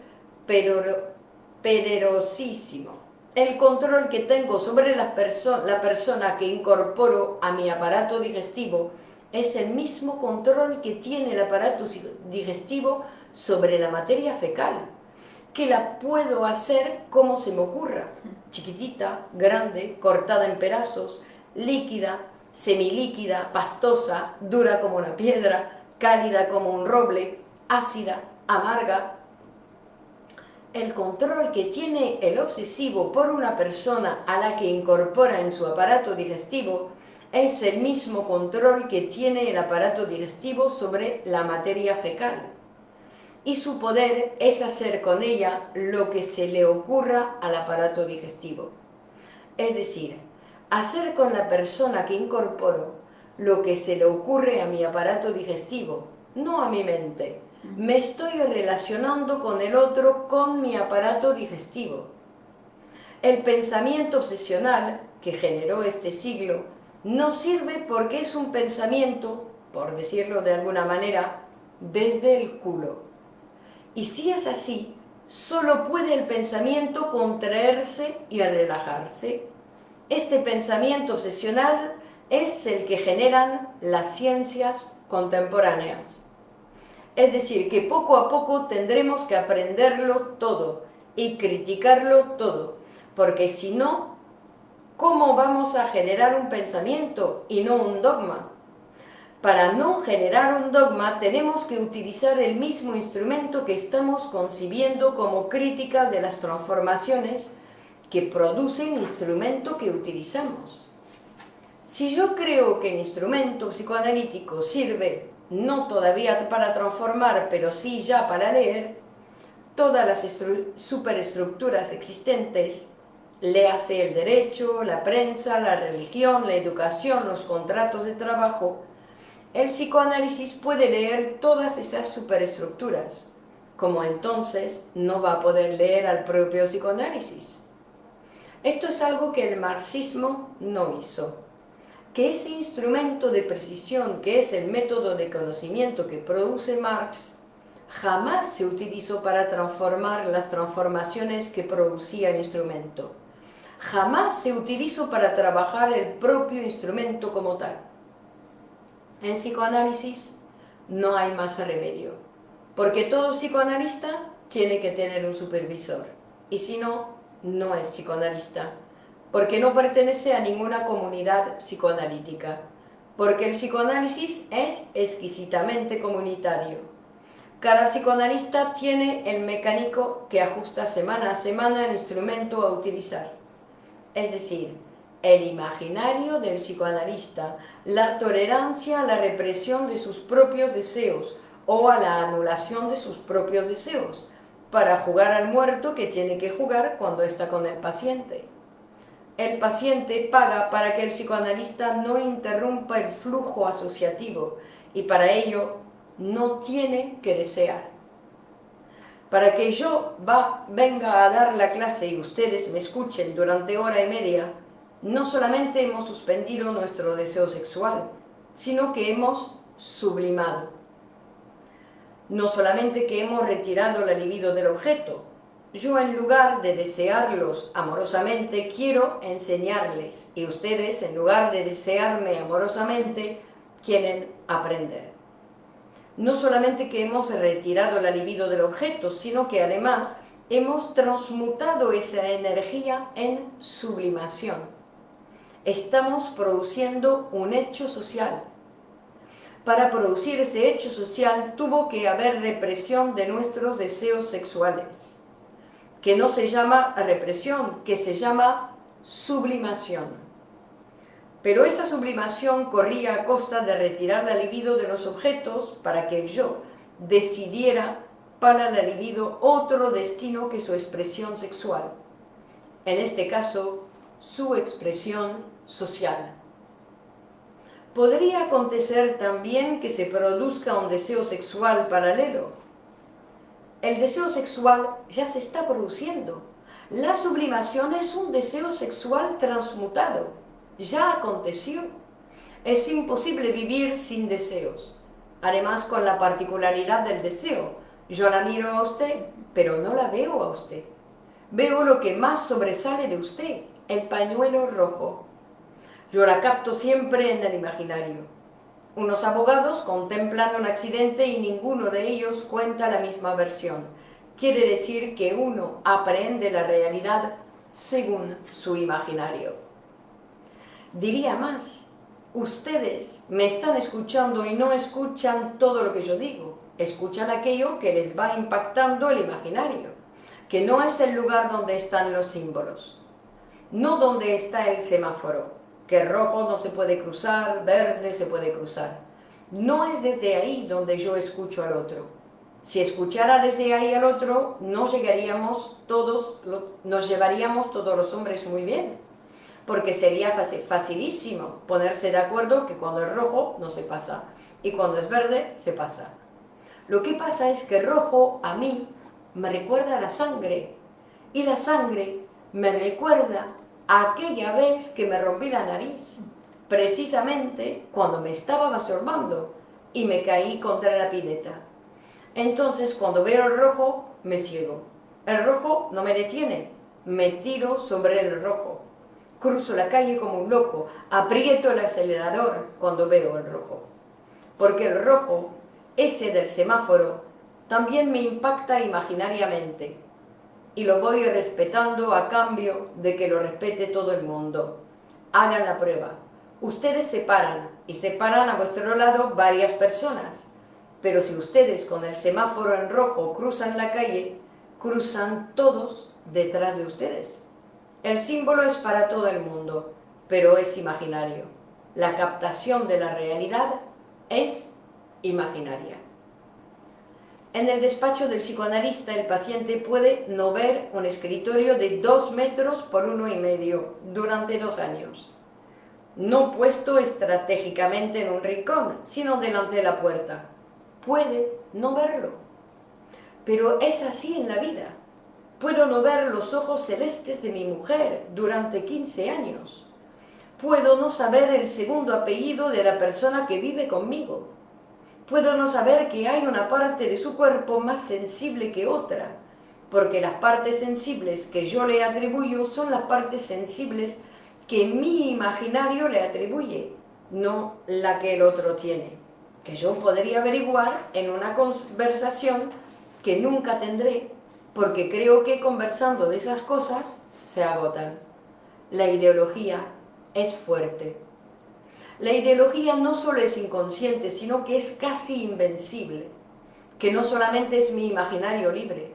poderosísimo. El control que tengo sobre la, la persona que incorporo a mi aparato digestivo es el mismo control que tiene el aparato digestivo sobre la materia fecal, que la puedo hacer como se me ocurra, chiquitita, grande, cortada en pedazos, líquida, semilíquida, pastosa, dura como una piedra, cálida como un roble, ácida, amarga. El control que tiene el obsesivo por una persona a la que incorpora en su aparato digestivo es el mismo control que tiene el aparato digestivo sobre la materia fecal. Y su poder es hacer con ella lo que se le ocurra al aparato digestivo. Es decir, hacer con la persona que incorporo lo que se le ocurre a mi aparato digestivo, no a mi mente. Me estoy relacionando con el otro con mi aparato digestivo. El pensamiento obsesional que generó este siglo no sirve porque es un pensamiento, por decirlo de alguna manera, desde el culo. Y si es así, solo puede el pensamiento contraerse y relajarse. Este pensamiento obsesional es el que generan las ciencias contemporáneas. Es decir, que poco a poco tendremos que aprenderlo todo y criticarlo todo, porque si no, ¿cómo vamos a generar un pensamiento y no un dogma? Para no generar un dogma tenemos que utilizar el mismo instrumento que estamos concibiendo como crítica de las transformaciones que produce el instrumento que utilizamos. Si yo creo que el instrumento psicoanalítico sirve no todavía para transformar, pero sí ya para leer, todas las superestructuras existentes, léase el derecho, la prensa, la religión, la educación, los contratos de trabajo, el psicoanálisis puede leer todas esas superestructuras, como entonces no va a poder leer al propio psicoanálisis. Esto es algo que el marxismo no hizo. Que ese instrumento de precisión, que es el método de conocimiento que produce Marx, jamás se utilizó para transformar las transformaciones que producía el instrumento. Jamás se utilizó para trabajar el propio instrumento como tal. En psicoanálisis no hay más remedio, porque todo psicoanalista tiene que tener un supervisor, y si no, no es psicoanalista, porque no pertenece a ninguna comunidad psicoanalítica, porque el psicoanálisis es exquisitamente comunitario. Cada psicoanalista tiene el mecánico que ajusta semana a semana el instrumento a utilizar. Es decir, el imaginario del psicoanalista, la tolerancia a la represión de sus propios deseos o a la anulación de sus propios deseos, para jugar al muerto que tiene que jugar cuando está con el paciente. El paciente paga para que el psicoanalista no interrumpa el flujo asociativo y para ello no tiene que desear. Para que yo venga a dar la clase y ustedes me escuchen durante hora y media, no solamente hemos suspendido nuestro deseo sexual, sino que hemos sublimado. No solamente que hemos retirado la libido del objeto, yo en lugar de desearlos amorosamente quiero enseñarles y ustedes en lugar de desearme amorosamente quieren aprender. No solamente que hemos retirado la libido del objeto, sino que además hemos transmutado esa energía en sublimación estamos produciendo un hecho social. Para producir ese hecho social tuvo que haber represión de nuestros deseos sexuales, que no se llama represión, que se llama sublimación. Pero esa sublimación corría a costa de retirar la libido de los objetos para que el yo decidiera para la libido otro destino que su expresión sexual. En este caso, su expresión social. Podría acontecer también que se produzca un deseo sexual paralelo. El deseo sexual ya se está produciendo. La sublimación es un deseo sexual transmutado. Ya aconteció. Es imposible vivir sin deseos. Además con la particularidad del deseo. Yo la miro a usted, pero no la veo a usted. Veo lo que más sobresale de usted, el pañuelo rojo. Yo la capto siempre en el imaginario. Unos abogados contemplan un accidente y ninguno de ellos cuenta la misma versión. Quiere decir que uno aprende la realidad según su imaginario. Diría más, ustedes me están escuchando y no escuchan todo lo que yo digo, escuchan aquello que les va impactando el imaginario, que no es el lugar donde están los símbolos, no donde está el semáforo, que rojo no se puede cruzar, verde se puede cruzar. No es desde ahí donde yo escucho al otro. Si escuchara desde ahí al otro, no llegaríamos todos, nos llevaríamos todos los hombres muy bien, porque sería facilísimo ponerse de acuerdo que cuando es rojo no se pasa y cuando es verde se pasa. Lo que pasa es que rojo a mí me recuerda a la sangre y la sangre me recuerda aquella vez que me rompí la nariz, precisamente cuando me estaba masturbando y me caí contra la pileta. Entonces, cuando veo el rojo, me ciego. El rojo no me detiene, me tiro sobre el rojo. Cruzo la calle como un loco, aprieto el acelerador cuando veo el rojo. Porque el rojo, ese del semáforo, también me impacta imaginariamente y lo voy respetando a cambio de que lo respete todo el mundo. Hagan la prueba. Ustedes se paran y separan a vuestro lado varias personas, pero si ustedes con el semáforo en rojo cruzan la calle, cruzan todos detrás de ustedes. El símbolo es para todo el mundo, pero es imaginario. La captación de la realidad es imaginaria. En el despacho del psicoanalista el paciente puede no ver un escritorio de dos metros por uno y medio durante dos años. No puesto estratégicamente en un rincón, sino delante de la puerta. Puede no verlo. Pero es así en la vida. Puedo no ver los ojos celestes de mi mujer durante 15 años. Puedo no saber el segundo apellido de la persona que vive conmigo puedo no saber que hay una parte de su cuerpo más sensible que otra, porque las partes sensibles que yo le atribuyo son las partes sensibles que mi imaginario le atribuye, no la que el otro tiene, que yo podría averiguar en una conversación que nunca tendré, porque creo que conversando de esas cosas se agotan. La ideología es fuerte. La ideología no solo es inconsciente, sino que es casi invencible, que no solamente es mi imaginario libre.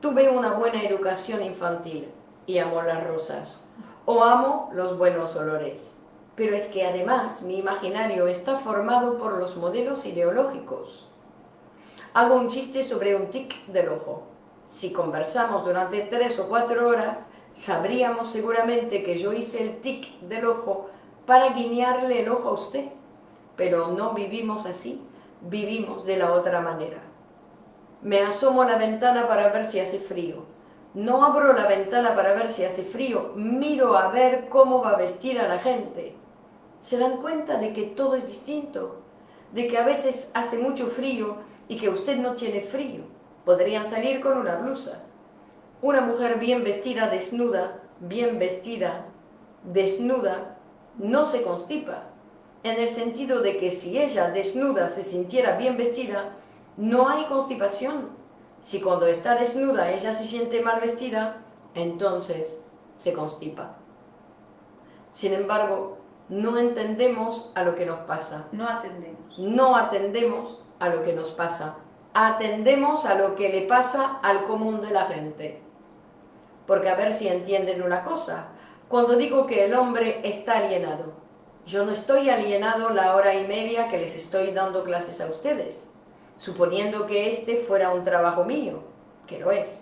Tuve una buena educación infantil y amo las rosas, o amo los buenos olores. Pero es que además mi imaginario está formado por los modelos ideológicos. Hago un chiste sobre un tic del ojo. Si conversamos durante tres o cuatro horas, sabríamos seguramente que yo hice el tic del ojo para guiñarle el ojo a usted. Pero no vivimos así, vivimos de la otra manera. Me asomo a la ventana para ver si hace frío. No abro la ventana para ver si hace frío, miro a ver cómo va a vestir a la gente. ¿Se dan cuenta de que todo es distinto? De que a veces hace mucho frío y que usted no tiene frío. Podrían salir con una blusa. Una mujer bien vestida, desnuda, bien vestida, desnuda, no se constipa, en el sentido de que si ella desnuda se sintiera bien vestida, no hay constipación. Si cuando está desnuda ella se siente mal vestida, entonces se constipa. Sin embargo, no entendemos a lo que nos pasa. No atendemos. No atendemos a lo que nos pasa. Atendemos a lo que le pasa al común de la gente. Porque a ver si entienden una cosa cuando digo que el hombre está alienado. Yo no estoy alienado la hora y media que les estoy dando clases a ustedes, suponiendo que este fuera un trabajo mío, que lo es.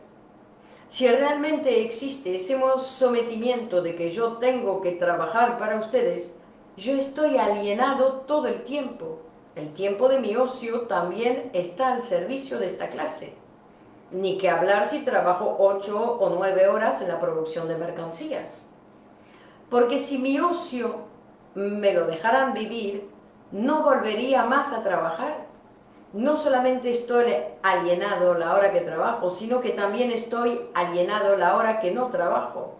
Si realmente existe ese sometimiento de que yo tengo que trabajar para ustedes, yo estoy alienado todo el tiempo. El tiempo de mi ocio también está al servicio de esta clase. Ni que hablar si trabajo ocho o nueve horas en la producción de mercancías. Porque si mi ocio me lo dejaran vivir, no volvería más a trabajar. No solamente estoy alienado la hora que trabajo, sino que también estoy alienado la hora que no trabajo.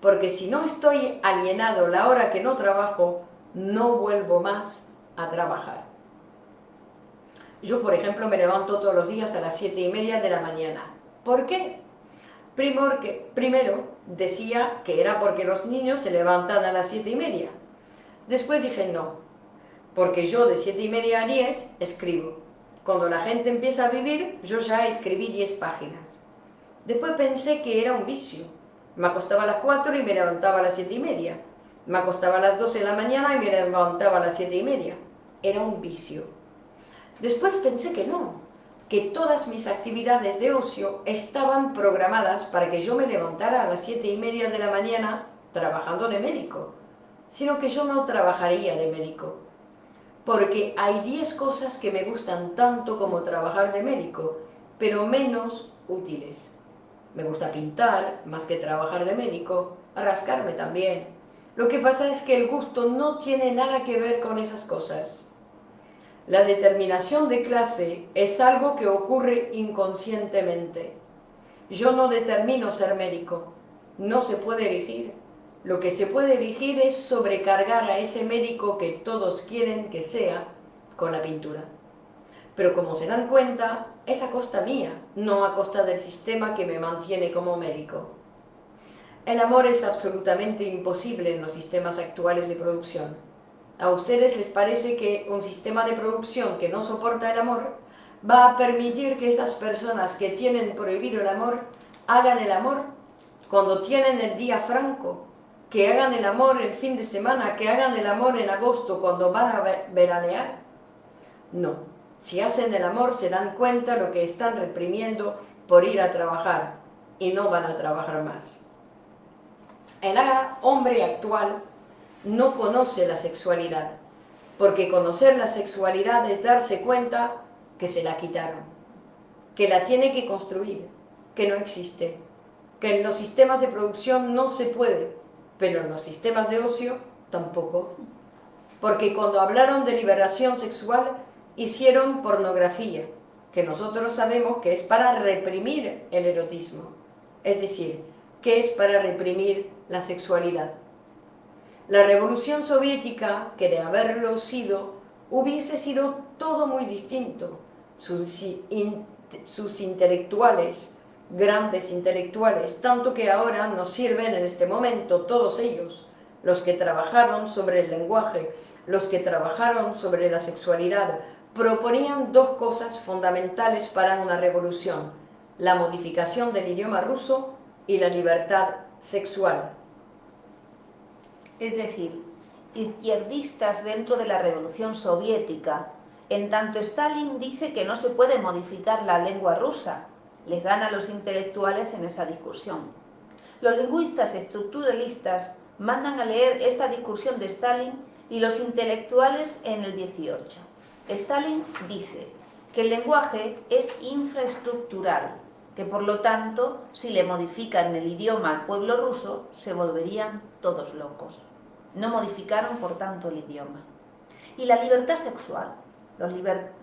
Porque si no estoy alienado la hora que no trabajo, no vuelvo más a trabajar. Yo, por ejemplo, me levanto todos los días a las siete y media de la mañana. ¿Por qué? primero decía que era porque los niños se levantan a las siete y media. Después dije no, porque yo de siete y media a diez escribo. Cuando la gente empieza a vivir, yo ya escribí diez páginas. Después pensé que era un vicio. Me acostaba a las cuatro y me levantaba a las siete y media. Me acostaba a las doce de la mañana y me levantaba a las siete y media. Era un vicio. Después pensé que no, que todas mis actividades de ocio estaban programadas para que yo me levantara a las siete y media de la mañana trabajando de médico, sino que yo no trabajaría de médico, porque hay diez cosas que me gustan tanto como trabajar de médico, pero menos útiles. Me gusta pintar más que trabajar de médico, rascarme también. Lo que pasa es que el gusto no tiene nada que ver con esas cosas. La determinación de clase es algo que ocurre inconscientemente. Yo no determino ser médico. No se puede elegir. Lo que se puede elegir es sobrecargar a ese médico que todos quieren que sea con la pintura. Pero como se dan cuenta, es a costa mía, no a costa del sistema que me mantiene como médico. El amor es absolutamente imposible en los sistemas actuales de producción. ¿A ustedes les parece que un sistema de producción que no soporta el amor va a permitir que esas personas que tienen prohibido el amor hagan el amor cuando tienen el día franco, que hagan el amor el fin de semana, que hagan el amor en agosto cuando van a veranear? No. Si hacen el amor se dan cuenta lo que están reprimiendo por ir a trabajar y no van a trabajar más. El hombre actual no conoce la sexualidad, porque conocer la sexualidad es darse cuenta que se la quitaron, que la tiene que construir, que no existe, que en los sistemas de producción no se puede, pero en los sistemas de ocio tampoco. Porque cuando hablaron de liberación sexual, hicieron pornografía, que nosotros sabemos que es para reprimir el erotismo. Es decir, que es para reprimir la sexualidad. La revolución soviética, que de haberlo sido, hubiese sido todo muy distinto. Sus, intelectuales, grandes intelectuales, tanto que ahora nos sirven en este momento todos ellos, los que trabajaron sobre el lenguaje, los que trabajaron sobre la sexualidad, proponían dos cosas fundamentales para una revolución, la modificación del idioma ruso y la libertad sexual. Es decir, izquierdistas dentro de la revolución soviética, en tanto Stalin dice que no se puede modificar la lengua rusa, les gana a los intelectuales en esa discusión. Los lingüistas estructuralistas mandan a leer esta discusión de Stalin y los intelectuales en el 18. Stalin dice que el lenguaje es infraestructural, que por lo tanto, si le modifican el idioma al pueblo ruso, se volverían todos locos. No modificaron, por tanto, el idioma. Y la libertad sexual. Los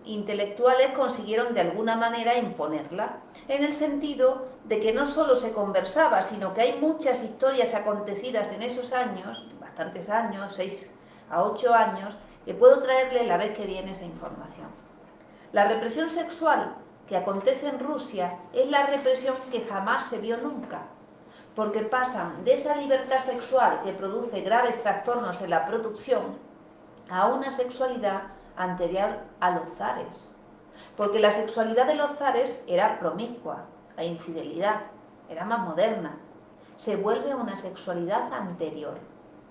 intelectuales consiguieron de alguna manera imponerla, en el sentido de que no solo se conversaba, sino que hay muchas historias acontecidas en esos años, bastantes años, seis a ocho años, que puedo traerle la vez que viene esa información. La represión sexual que acontece en Rusia es la represión que jamás se vio nunca, porque pasan de esa libertad sexual que produce graves trastornos en la producción a una sexualidad anterior a los zares. Porque la sexualidad de los zares era promiscua, la infidelidad, era más moderna. Se vuelve a una sexualidad anterior,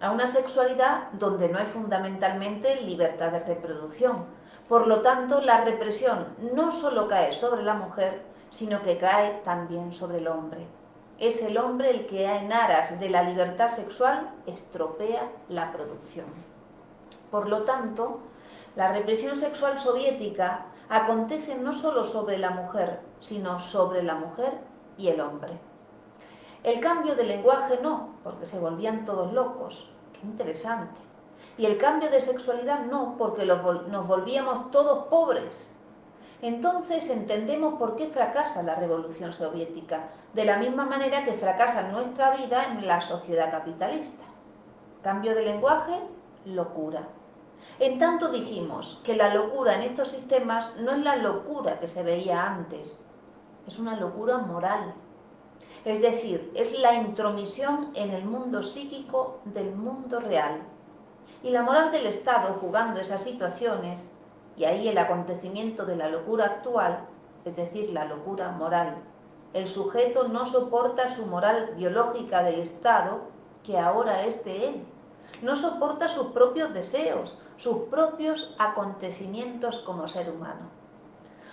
a una sexualidad donde no hay fundamentalmente libertad de reproducción, por lo tanto, la represión no solo cae sobre la mujer, sino que cae también sobre el hombre. Es el hombre el que en aras de la libertad sexual estropea la producción. Por lo tanto, la represión sexual soviética acontece no solo sobre la mujer, sino sobre la mujer y el hombre. El cambio de lenguaje no, porque se volvían todos locos. Qué interesante. Y el cambio de sexualidad no, porque nos volvíamos todos pobres. Entonces entendemos por qué fracasa la revolución soviética, de la misma manera que fracasa nuestra vida en la sociedad capitalista. Cambio de lenguaje, locura. En tanto dijimos que la locura en estos sistemas no es la locura que se veía antes, es una locura moral. Es decir, es la intromisión en el mundo psíquico del mundo real y la moral del Estado jugando esas situaciones, y ahí el acontecimiento de la locura actual, es decir, la locura moral. El sujeto no soporta su moral biológica del Estado, que ahora es de él. No soporta sus propios deseos, sus propios acontecimientos como ser humano.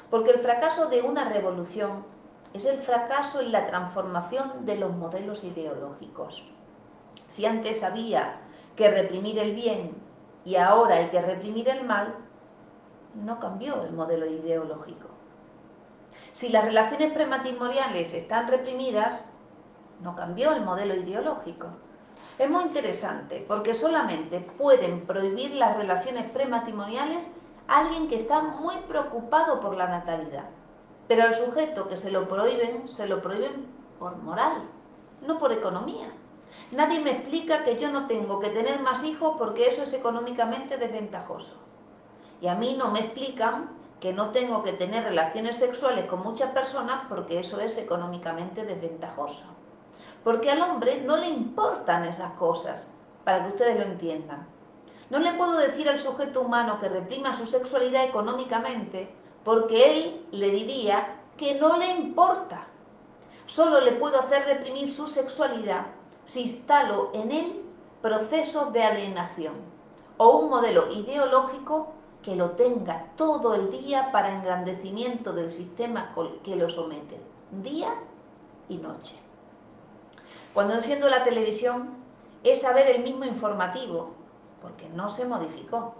Porque el fracaso de una revolución es el fracaso en la transformación de los modelos ideológicos. Si antes había que reprimir el bien y ahora hay que reprimir el mal, no cambió el modelo ideológico. Si las relaciones prematrimoniales están reprimidas, no cambió el modelo ideológico. Es muy interesante porque solamente pueden prohibir las relaciones prematrimoniales alguien que está muy preocupado por la natalidad. Pero al sujeto que se lo prohíben, se lo prohíben por moral, no por economía. Nadie me explica que yo no tengo que tener más hijos porque eso es económicamente desventajoso. Y a mí no me explican que no tengo que tener relaciones sexuales con muchas personas porque eso es económicamente desventajoso. Porque al hombre no le importan esas cosas, para que ustedes lo entiendan. No le puedo decir al sujeto humano que reprima su sexualidad económicamente porque él le diría que no le importa. Solo le puedo hacer reprimir su sexualidad si instalo en él procesos de alienación o un modelo ideológico que lo tenga todo el día para engrandecimiento del sistema que lo somete, día y noche. Cuando enciendo la televisión es saber el mismo informativo, porque no se modificó.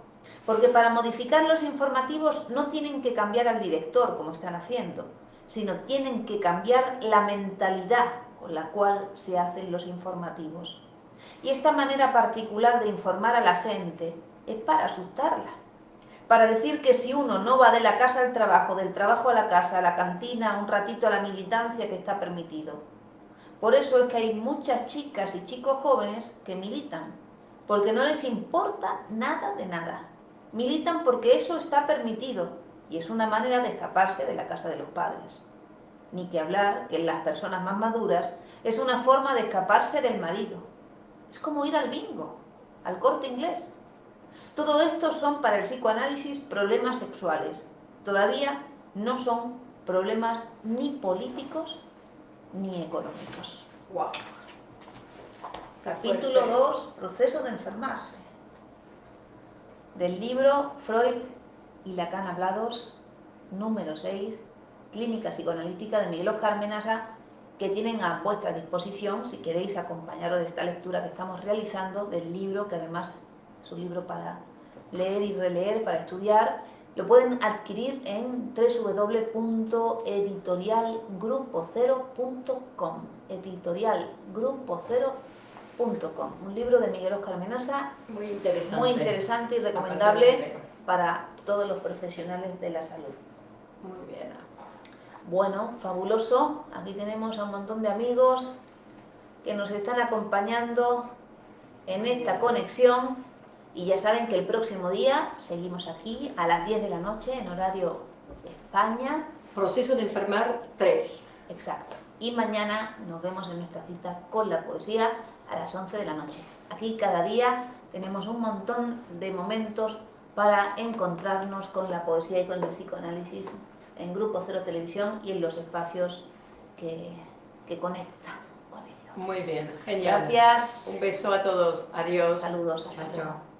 Porque para modificar los informativos no tienen que cambiar al director, como están haciendo, sino tienen que cambiar la mentalidad con la cual se hacen los informativos. Y esta manera particular de informar a la gente es para asustarla, para decir que si uno no va de la casa al trabajo, del trabajo a la casa, a la cantina, un ratito a la militancia, que está permitido. Por eso es que hay muchas chicas y chicos jóvenes que militan, porque no les importa nada de nada. Militan porque eso está permitido y es una manera de escaparse de la casa de los padres. Ni que hablar que en las personas más maduras es una forma de escaparse del marido. Es como ir al bingo, al corte inglés. Todo esto son para el psicoanálisis problemas sexuales. Todavía no son problemas ni políticos ni económicos. Wow. Capítulo 2, proceso de enfermarse. Del libro Freud y Lacan hablados, número 6, Clínica Psicoanalítica de Miguel Oscar Menasa, que tienen a vuestra disposición si queréis acompañaros de esta lectura que estamos realizando del libro, que además es un libro para leer y releer, para estudiar. Lo pueden adquirir en www.editorialgrupo0.com editorialgrupo0.com Un libro de Miguel Oscar Menasa Muy interesante. muy interesante y recomendable para todos los profesionales de la salud. Muy bien. Bueno, fabuloso. Aquí tenemos a un montón de amigos que nos están acompañando en esta conexión. Y ya saben que el próximo día seguimos aquí a las 10 de la noche en horario España. Proceso de enfermar 3. Exacto. Y mañana nos vemos en nuestra cita con la poesía a las 11 de la noche. Aquí cada día tenemos un montón de momentos para encontrarnos con la poesía y con el psicoanálisis en Grupo Cero Televisión y en los espacios que, que conectan con ello. Muy bien. Genial. Gracias. Un beso a todos. Adiós. Saludos. hasta Chao, luego. chao.